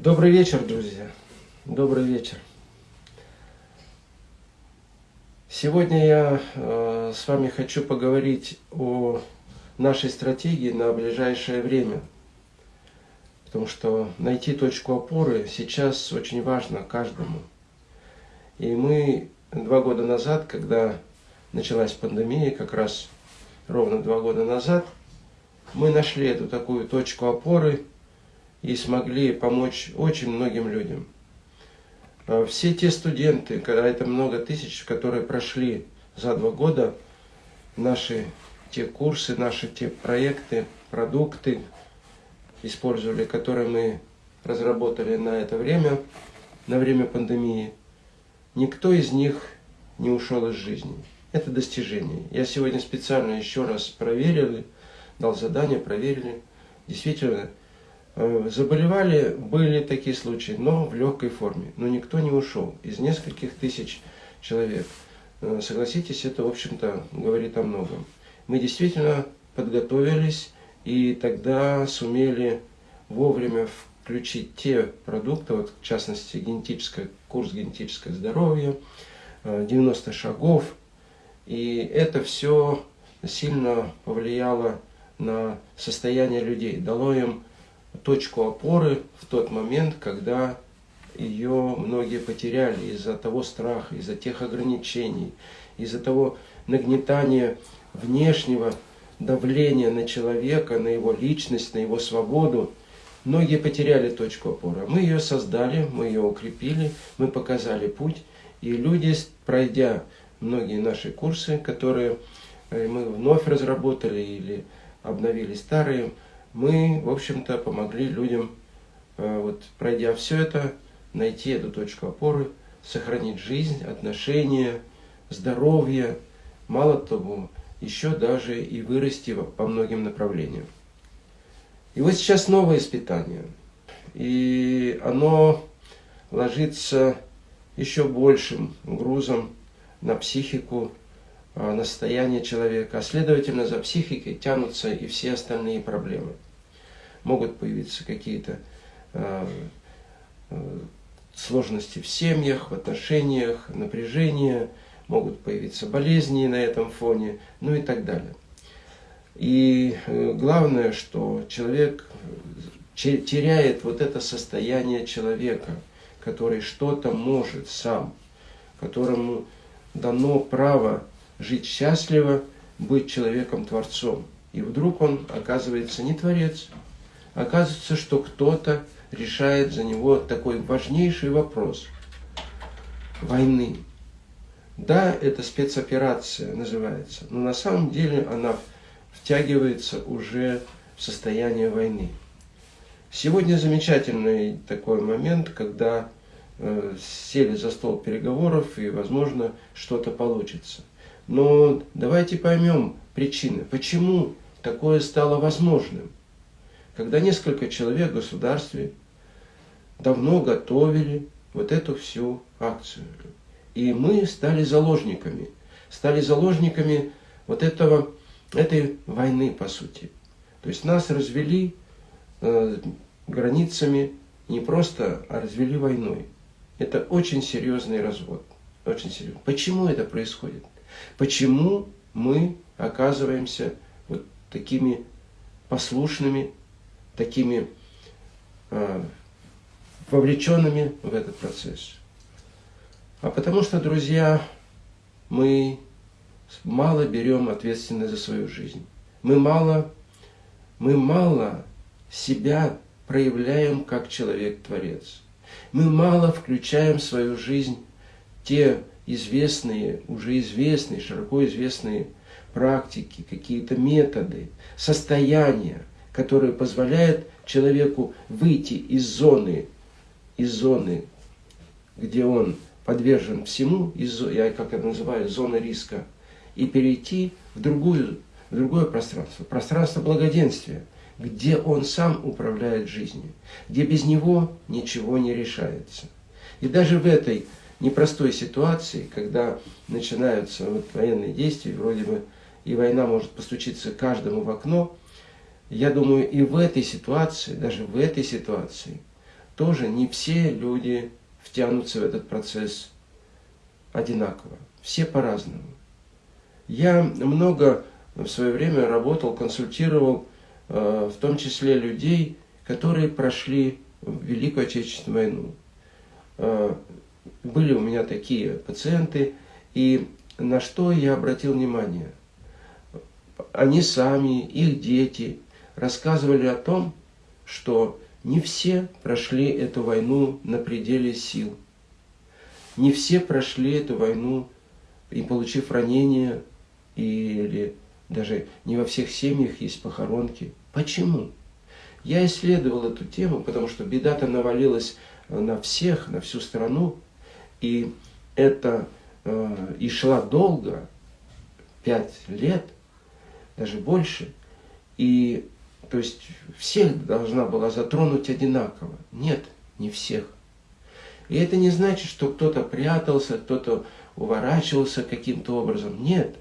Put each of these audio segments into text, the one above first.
Добрый вечер, друзья. Добрый вечер. Сегодня я э, с вами хочу поговорить о нашей стратегии на ближайшее время. Потому что найти точку опоры сейчас очень важно каждому. И мы два года назад, когда началась пандемия, как раз ровно два года назад, мы нашли эту такую точку опоры – и смогли помочь очень многим людям. А все те студенты, когда это много тысяч, которые прошли за два года наши те курсы, наши те проекты, продукты, использовали, которые мы разработали на это время, на время пандемии, никто из них не ушел из жизни. Это достижение. Я сегодня специально еще раз проверил, дал задание, проверили. Действительно, заболевали, были такие случаи, но в легкой форме. Но никто не ушел. Из нескольких тысяч человек. Э, согласитесь, это, в общем-то, говорит о многом. Мы действительно подготовились и тогда сумели вовремя включить те продукты, вот, в частности, генетический, курс генетическое здоровье, 90 э, шагов. И это все сильно повлияло на состояние людей, дало им точку опоры в тот момент, когда ее многие потеряли из-за того страха, из-за тех ограничений, из-за того нагнетания внешнего давления на человека, на его личность, на его свободу. Многие потеряли точку опоры. Мы ее создали, мы ее укрепили, мы показали путь. И люди, пройдя многие наши курсы, которые э, мы вновь разработали или обновили старые, мы, в общем-то, помогли людям, э, вот, пройдя все это, найти эту точку опоры, сохранить жизнь, отношения, здоровье, мало того, еще даже и вырасти по многим направлениям. И вот сейчас новое испытание. И оно ложится еще большим грузом на психику, на состояние человека, а следовательно за психикой тянутся и все остальные проблемы. Могут появиться какие-то э, сложности в семьях, в отношениях, напряжение, могут появиться болезни на этом фоне, ну и так далее. И э, главное, что человек теряет вот это состояние человека, который что-то может сам, которому дано право жить счастливо, быть человеком-творцом. И вдруг он оказывается не творец. Оказывается, что кто-то решает за него такой важнейший вопрос войны. Да, это спецоперация называется, но на самом деле она втягивается уже в состояние войны. Сегодня замечательный такой момент, когда э, сели за стол переговоров и, возможно, что-то получится. Но давайте поймем причины, почему такое стало возможным. Когда несколько человек в государстве давно готовили вот эту всю акцию. И мы стали заложниками. Стали заложниками вот этого, этой войны, по сути. То есть нас развели э, границами не просто, а развели войной. Это очень серьезный развод. Очень серьезный. Почему это происходит? Почему мы оказываемся вот такими послушными, такими э, вовлеченными в этот процесс? А потому что, друзья, мы мало берем ответственность за свою жизнь. Мы мало, мы мало себя проявляем как человек-творец. Мы мало включаем в свою жизнь те известные, уже известные, широко известные практики, какие-то методы, состояния, которые позволяют человеку выйти из зоны, из зоны, где он подвержен всему, из, я как это называю, зоны риска, и перейти в, другую, в другое пространство, пространство благоденствия, где он сам управляет жизнью, где без него ничего не решается. И даже в этой непростой ситуации, когда начинаются вот военные действия, вроде бы и война может постучиться каждому в окно, я думаю, и в этой ситуации, даже в этой ситуации, тоже не все люди втянутся в этот процесс одинаково. Все по-разному. Я много в свое время работал, консультировал, э, в том числе людей, которые прошли Великую Отечественную войну. Были у меня такие пациенты, и на что я обратил внимание? Они сами, их дети рассказывали о том, что не все прошли эту войну на пределе сил. Не все прошли эту войну и получив ранения, или даже не во всех семьях есть похоронки. Почему? Я исследовал эту тему, потому что беда-то навалилась на всех, на всю страну, и это э, и шла долго, пять лет, даже больше, и то есть всех должна была затронуть одинаково. Нет, не всех. И это не значит, что кто-то прятался, кто-то уворачивался каким-то образом. Нет.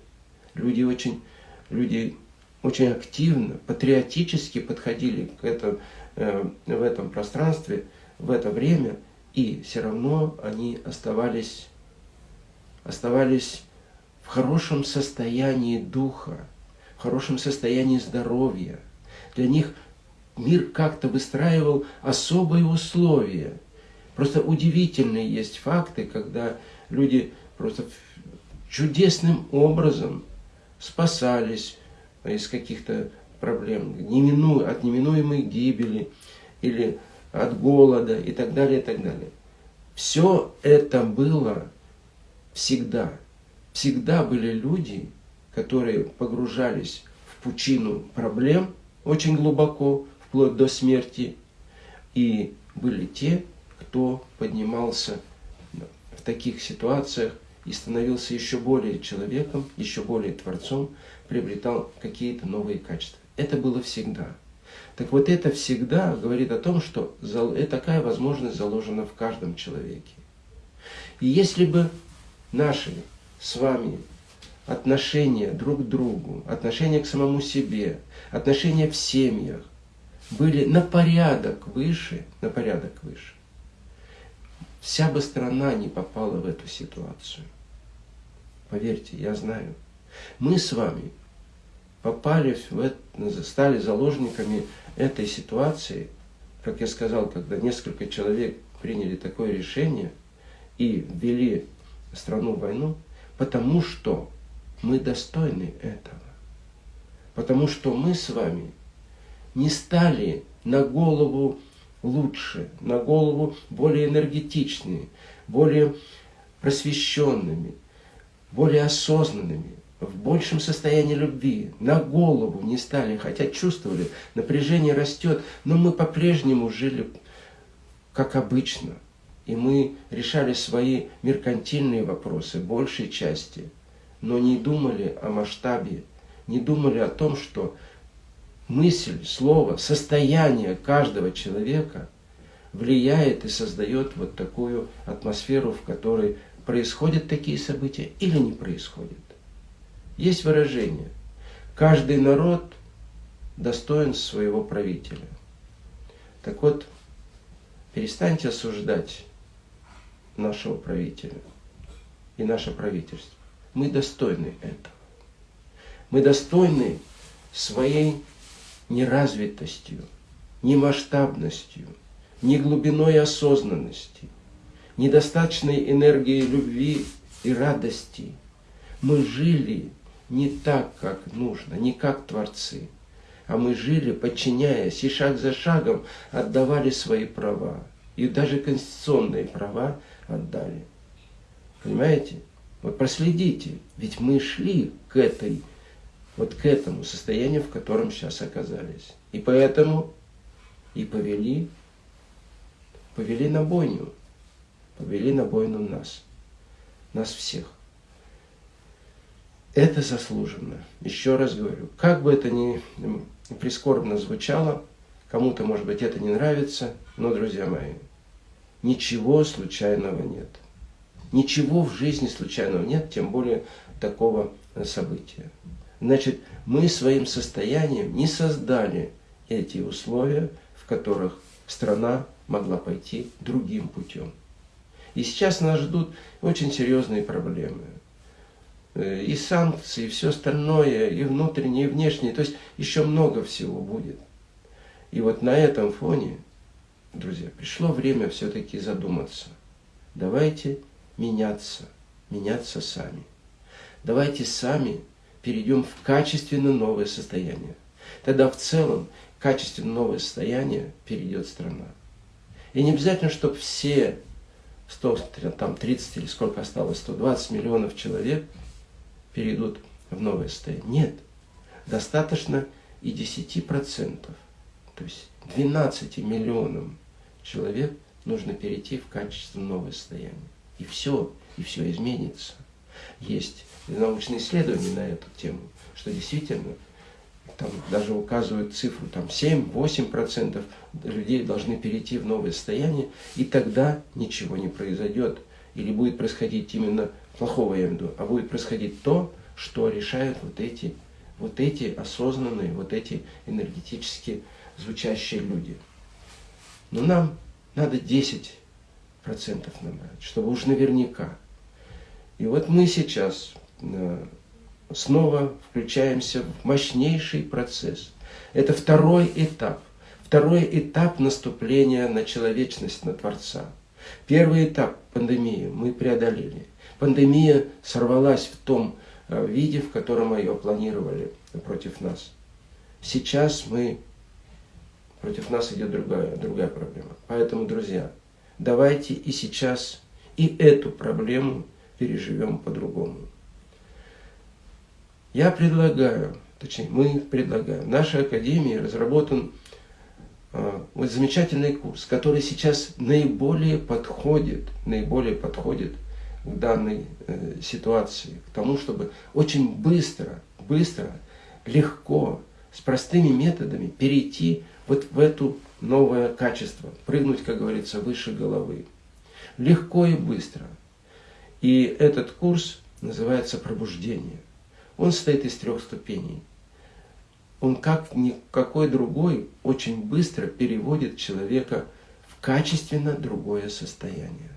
Люди очень, люди очень активно, патриотически подходили к этому, э, в этом пространстве, в это время, и все равно они оставались, оставались в хорошем состоянии духа, в хорошем состоянии здоровья. Для них мир как-то выстраивал особые условия. Просто удивительные есть факты, когда люди просто чудесным образом спасались из каких-то проблем, от неминуемой гибели или от голода и так далее, и так далее. Все это было всегда. Всегда были люди, которые погружались в пучину проблем очень глубоко, вплоть до смерти, и были те, кто поднимался в таких ситуациях и становился еще более человеком, еще более творцом, приобретал какие-то новые качества. Это было всегда. Так вот это всегда говорит о том, что такая возможность заложена в каждом человеке. И если бы наши с вами отношения друг к другу, отношения к самому себе, отношения в семьях были на порядок выше, на порядок выше, вся бы страна не попала в эту ситуацию. Поверьте, я знаю. Мы с вами попали в это, стали заложниками этой ситуации, как я сказал, когда несколько человек приняли такое решение и ввели страну в войну, потому что мы достойны этого. Потому что мы с вами не стали на голову лучше, на голову более энергетичными, более просвещенными, более осознанными, в большем состоянии любви, на голову не стали, хотя чувствовали, напряжение растет, но мы по-прежнему жили как обычно. И мы решали свои меркантильные вопросы, большей части, но не думали о масштабе, не думали о том, что мысль, слово, состояние каждого человека влияет и создает вот такую атмосферу, в которой происходят такие события или не происходят. Есть выражение. Каждый народ достоин своего правителя. Так вот, перестаньте осуждать нашего правителя и наше правительство. Мы достойны этого. Мы достойны своей неразвитостью, немасштабностью, не глубиной осознанности, недостаточной энергией любви и радости. Мы жили не так, как нужно, не как творцы, а мы жили, подчиняясь, и шаг за шагом отдавали свои права. И даже конституционные права отдали. Понимаете? Вот проследите, ведь мы шли к этой, вот к этому состоянию, в котором сейчас оказались. И поэтому и повели, повели на бойню, повели на бойню нас, нас всех. Это заслуженно. Еще раз говорю, как бы это ни прискорбно звучало, кому-то, может быть, это не нравится, но, друзья мои, ничего случайного нет. Ничего в жизни случайного нет, тем более такого события. Значит, мы своим состоянием не создали эти условия, в которых страна могла пойти другим путем. И сейчас нас ждут очень серьезные проблемы. Э, и санкции, и все остальное, и внутреннее, и внешнее. То есть еще много всего будет. И вот на этом фоне, друзья, пришло время все-таки задуматься. Давайте меняться, меняться сами. Давайте сами перейдем в качественно новое состояние. Тогда в целом качественно новое состояние перейдет страна. И не обязательно, чтобы все 100, там 30 или сколько осталось, 120 миллионов человек перейдут в новое состояние. Нет, достаточно и 10%. То есть 12 миллионам человек нужно перейти в качественно новое состояние. И все, и все изменится. Есть научные исследования на эту тему, что действительно там даже указывают цифру, там 7-8% людей должны перейти в новое состояние, и тогда ничего не произойдет. Или будет происходить именно плохого я имею в виду, а будет происходить то, что решают вот эти, вот эти осознанные, вот эти энергетически звучащие люди. Но нам надо 10% набрать, чтобы уж наверняка. И вот мы сейчас э, снова включаемся в мощнейший процесс. Это второй этап. Второй этап наступления на человечность, на Творца. Первый этап пандемии мы преодолели. Пандемия сорвалась в том э, виде, в котором ее планировали против нас. Сейчас мы, против нас идет другая, другая проблема. Поэтому, друзья, давайте и сейчас и эту проблему переживем по-другому. Я предлагаю, точнее мы предлагаем, в нашей академии разработан э, вот замечательный курс, который сейчас наиболее подходит, наиболее подходит данной э, ситуации, к тому, чтобы очень быстро, быстро, легко, с простыми методами перейти вот в это новое качество, прыгнуть, как говорится, выше головы. Легко и быстро. И этот курс называется «Пробуждение». Он состоит из трех ступеней. Он, как никакой другой, очень быстро переводит человека в качественно другое состояние.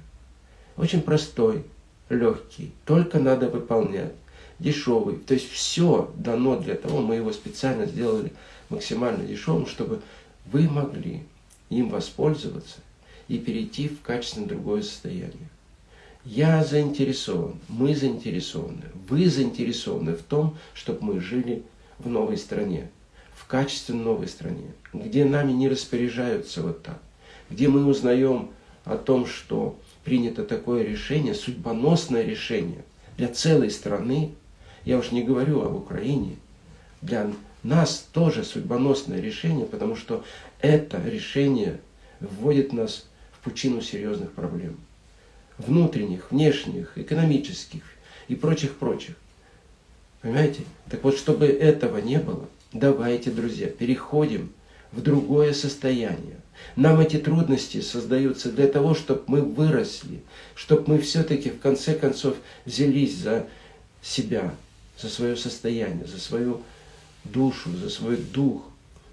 Очень простой, легкий, только надо выполнять, дешевый. То есть все дано для того, мы его специально сделали максимально дешевым, чтобы вы могли им воспользоваться и перейти в качественно другое состояние. Я заинтересован, мы заинтересованы, вы заинтересованы в том, чтобы мы жили в новой стране, в качественно новой стране, где нами не распоряжаются вот так, где мы узнаем о том, что принято такое решение, судьбоносное решение для целой страны, я уж не говорю об Украине, для нас тоже судьбоносное решение, потому что это решение вводит нас в пучину серьезных проблем внутренних, внешних, экономических и прочих-прочих. Понимаете? Так вот, чтобы этого не было, давайте, друзья, переходим в другое состояние. Нам эти трудности создаются для того, чтобы мы выросли, чтобы мы все-таки в конце концов взялись за себя, за свое состояние, за свою душу, за свой дух,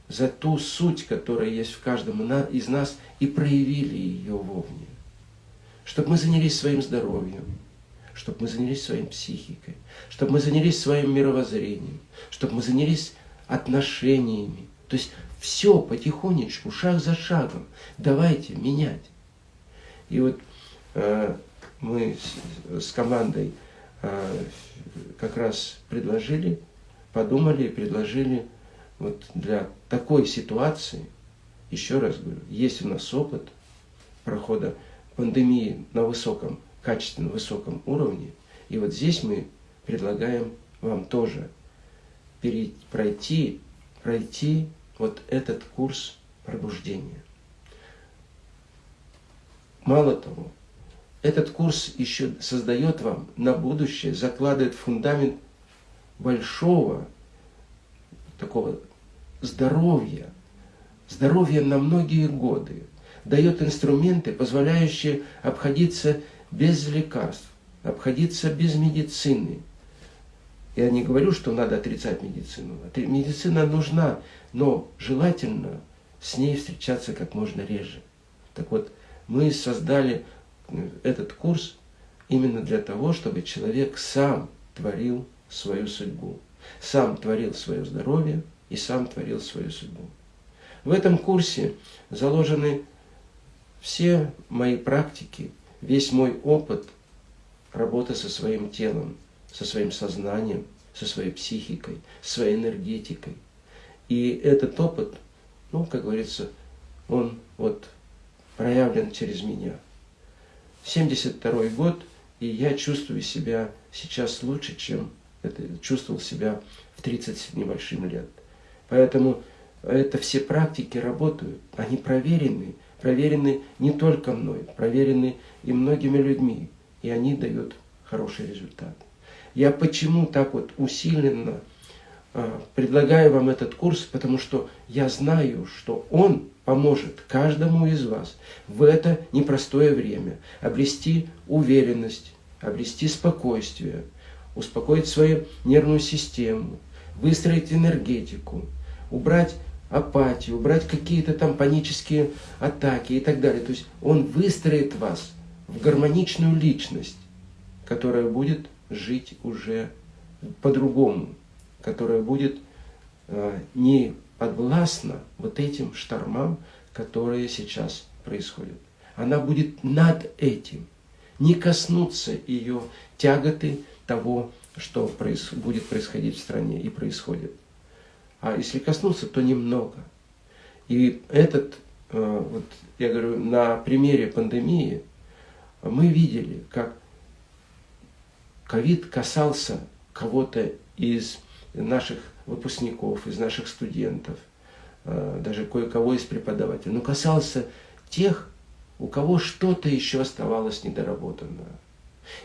за ту суть, которая есть в каждом из нас, и проявили ее вовне чтобы мы занялись своим здоровьем, чтобы мы занялись своей психикой, чтобы мы занялись своим мировоззрением, чтобы мы занялись отношениями. То есть все потихонечку, шаг за шагом. Давайте менять. И вот э, мы с, с командой э, как раз предложили, подумали и предложили вот для такой ситуации, еще раз говорю, есть у нас опыт прохода пандемии на высоком, качественно высоком уровне. И вот здесь мы предлагаем вам тоже пройти, пройти вот этот курс пробуждения. Мало того, этот курс еще создает вам на будущее, закладывает фундамент большого такого здоровья, здоровья на многие годы, дает инструменты, позволяющие обходиться без лекарств, обходиться без медицины. Я не говорю, что надо отрицать медицину. Медицина нужна, но желательно с ней встречаться как можно реже. Так вот, мы создали э, этот курс именно для того, чтобы человек сам творил свою судьбу, сам творил свое здоровье и сам творил свою судьбу. В этом курсе заложены все мои практики, весь мой опыт работы со своим телом, со своим сознанием, со своей психикой, своей энергетикой. И этот опыт, ну, как говорится, он вот проявлен через меня. 72 год, и я чувствую себя сейчас лучше, чем это чувствовал себя в 30 с небольшим лет. Поэтому это все практики работают, они проверены, проверены не только мной, проверены и многими людьми, и они дают хороший результат. Я почему так вот усиленно а, предлагаю вам этот курс, потому что я знаю, что он поможет каждому из вас в это непростое время обрести уверенность, обрести спокойствие, успокоить свою нервную систему, выстроить энергетику, убрать апатию, убрать какие-то там панические атаки и так далее. То есть он выстроит вас в гармоничную личность, которая будет жить уже по-другому, которая будет э, не подвластна вот этим штормам, которые сейчас происходят. Она будет над этим, не коснуться ее тяготы того, что проис будет происходить в стране и происходит. А если коснуться, то немного. И этот, э, вот я говорю, на примере пандемии мы видели, как ковид касался кого-то из наших выпускников, из наших студентов, э, даже кое-кого из преподавателей, но касался тех, у кого что-то еще оставалось недоработанное.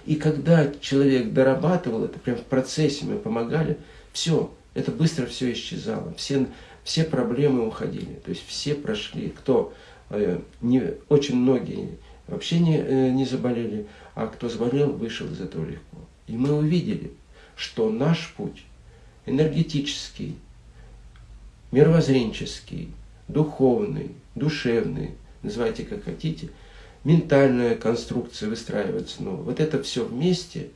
И когда человек дорабатывал это, прям в процессе мы помогали, все, это быстро все исчезало, все, все проблемы уходили, то есть все прошли, кто, э, не, очень многие вообще не, э, не заболели, а кто заболел, вышел из этого легко. И мы увидели, что наш путь энергетический, мировоззренческий, духовный, душевный, называйте как хотите, ментальная конструкция выстраивается. Но вот это все вместе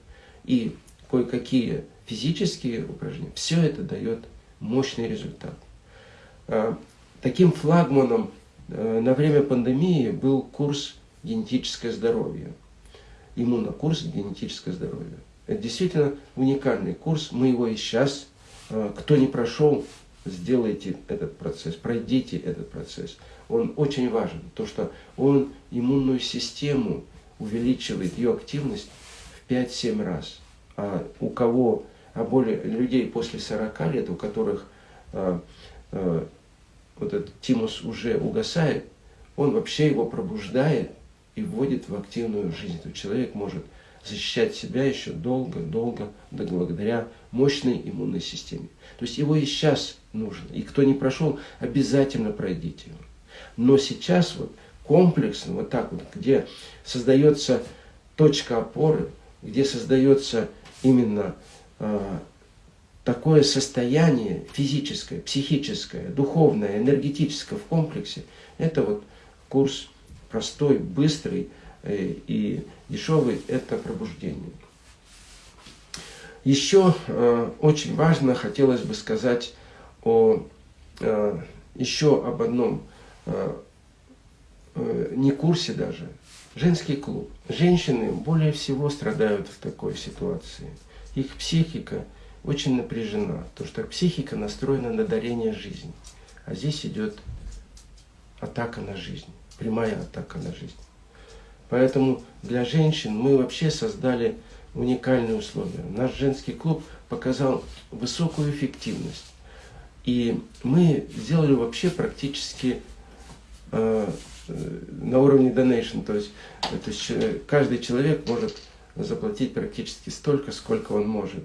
и кое-какие физические упражнения, все это дает мощный результат. А, таким флагманом э, на время пандемии был курс «Генетическое здоровье», иммунокурс «Генетическое здоровье». Это действительно уникальный курс, мы его и сейчас, э, кто не прошел, сделайте этот процесс, пройдите этот процесс. Он очень важен, то что он иммунную систему увеличивает, ее активность в 5-7 раз. А у кого, а более людей после 40 лет, у которых а, а, вот этот тимус уже угасает, он вообще его пробуждает и вводит в активную жизнь. То человек может защищать себя еще долго-долго, благодаря мощной иммунной системе. То есть его и сейчас нужно. И кто не прошел, обязательно пройдите его. Но сейчас вот комплексно, вот так вот, где создается точка опоры, где создается именно э, такое состояние физическое, психическое, духовное, энергетическое в комплексе, это вот курс простой, быстрый и дешевый, это пробуждение. Еще э, очень важно хотелось бы сказать о, э, еще об одном, э, э, не курсе даже, женский клуб. Женщины более всего страдают в такой ситуации. Их психика очень напряжена, потому что психика настроена на дарение жизни. А здесь идет атака на жизнь, прямая атака на жизнь. Поэтому для женщин мы вообще создали уникальные условия. Наш женский клуб показал высокую эффективность. И мы сделали вообще практически э, на уровне donation, то есть, то есть э, каждый человек может заплатить практически столько, сколько он может.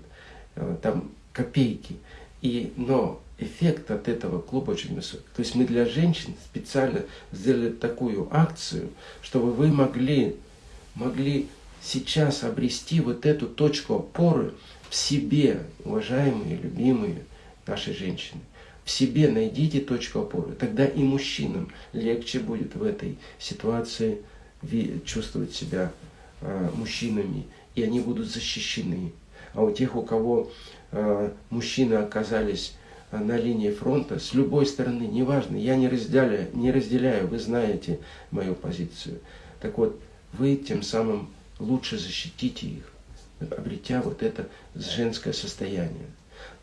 Э, там копейки. И, но эффект от этого клуба очень высокий. То есть мы для женщин специально сделали такую акцию, чтобы вы могли, могли сейчас обрести вот эту точку опоры в себе, уважаемые, любимые наши женщины. в себе найдите точку опоры. Тогда и мужчинам легче будет в этой ситуации чувствовать себя э, мужчинами, и они будут защищены. А у тех, у кого э, мужчины оказались на линии фронта, с любой стороны, неважно, я не разделяю, не разделяю, вы знаете мою позицию. Так вот, вы тем самым лучше защитите их, обретя вот это женское состояние.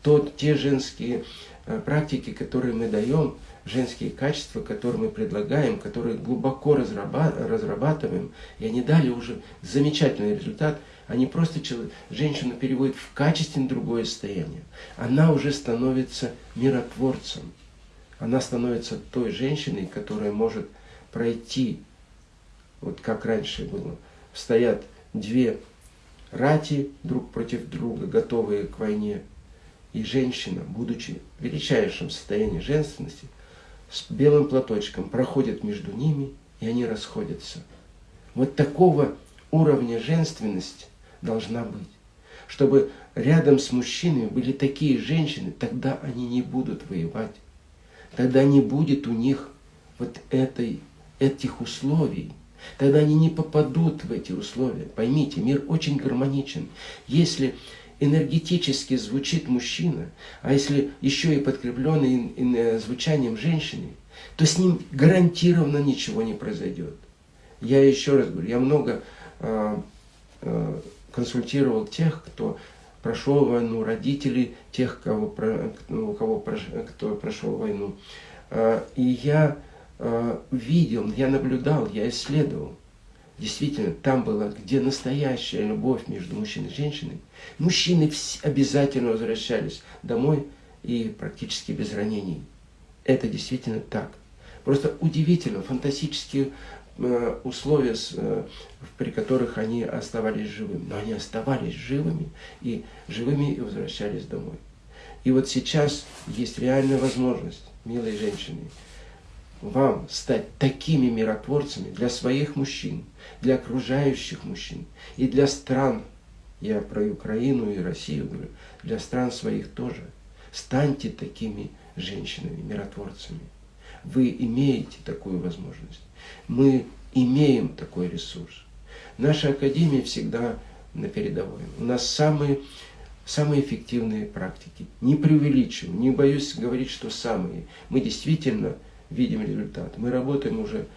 То те женские э, практики, которые мы даем, женские качества, которые мы предлагаем, которые глубоко разрабатываем, и они дали уже замечательный результат, они просто женщину переводят в качественно другое состояние. Она уже становится миротворцем. Она становится той женщиной, которая может пройти, вот как раньше было, стоят две рати друг против друга, готовые к войне, и женщина, будучи в величайшем состоянии женственности, с белым платочком проходит между ними, и они расходятся. Вот такого уровня женственности должна быть. Чтобы рядом с мужчинами были такие женщины, тогда они не будут воевать. Тогда не будет у них вот этой, этих условий. Тогда они не попадут в эти условия. Поймите, мир очень гармоничен. Если энергетически звучит мужчина, а если еще и подкрепленный э, звучанием женщины, то с ним гарантированно ничего не произойдет. Я еще раз говорю, я много э, консультировал тех, кто прошел войну, родителей тех, кого, ну, кого кто прошел войну. Э, и я э, видел, я наблюдал, я исследовал. Действительно, там была, где настоящая любовь между мужчиной и женщиной. Мужчины обязательно возвращались домой и практически без ранений. Это действительно так. Просто удивительно, фантастические э, условия, э, при которых они оставались живыми. Но они оставались живыми и живыми и возвращались домой. И вот сейчас есть реальная возможность, милые женщины, вам стать такими миротворцами для своих мужчин, для окружающих мужчин и для стран, я про Украину и Россию говорю, для стран своих тоже. Станьте такими женщинами, миротворцами. Вы имеете такую возможность. Мы имеем такой ресурс. Наша Академия всегда на передовой. У нас самые, самые эффективные практики. Не преувеличиваю, не боюсь говорить, что самые. Мы действительно видим результат. Мы работаем уже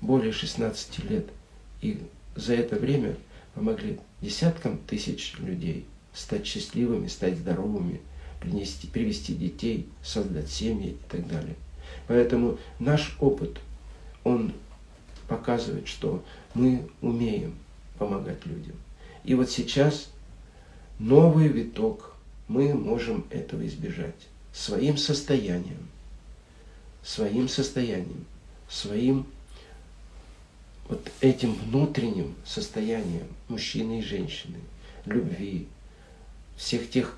более 16 лет. И за это время помогли десяткам тысяч людей стать счастливыми, стать здоровыми, принести, привести детей, создать семьи и так далее. Поэтому наш опыт, он показывает, что мы умеем помогать людям. И вот сейчас новый виток, мы можем этого избежать своим состоянием своим состоянием, своим вот этим внутренним состоянием мужчины и женщины, любви, всех тех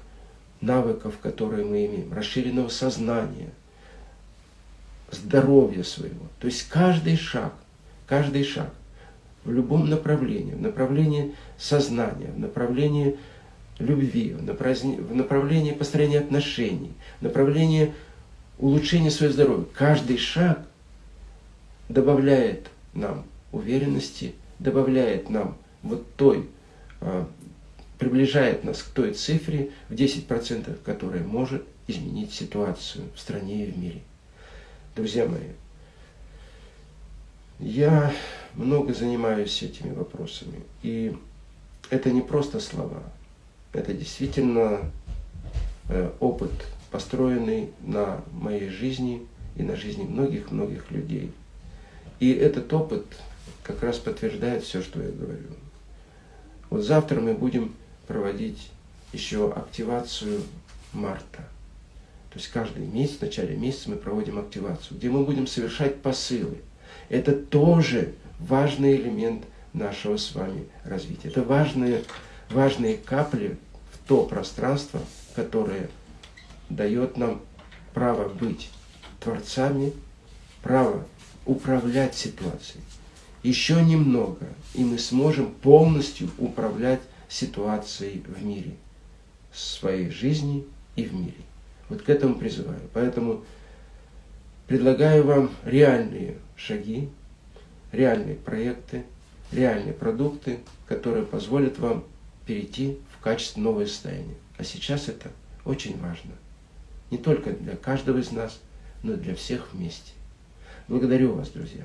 навыков, которые мы имеем, расширенного сознания, здоровья своего. То есть каждый шаг, каждый шаг в любом направлении, в направлении сознания, в направлении любви, в направлении построения отношений, в направлении улучшение своего здоровья. Каждый шаг добавляет нам уверенности, добавляет нам вот той, а, приближает нас к той цифре в 10%, которая может изменить ситуацию в стране и в мире. Друзья мои, я много занимаюсь этими вопросами. И это не просто слова, это действительно э, опыт построенный на моей жизни и на жизни многих-многих людей. И этот опыт как раз подтверждает все, что я говорю. Вот завтра мы будем проводить еще активацию марта. То есть каждый месяц, в начале месяца мы проводим активацию, где мы будем совершать посылы. Это тоже важный элемент нашего с вами развития. Это важные, важные капли в то пространство, которое дает нам право быть творцами, право управлять ситуацией. Еще немного, и мы сможем полностью управлять ситуацией в мире, в своей жизни и в мире. Вот к этому призываю. Поэтому предлагаю вам реальные шаги, реальные проекты, реальные продукты, которые позволят вам перейти в качество новое состояние. А сейчас это очень важно. Не только для каждого из нас, но и для всех вместе. Благодарю вас, друзья.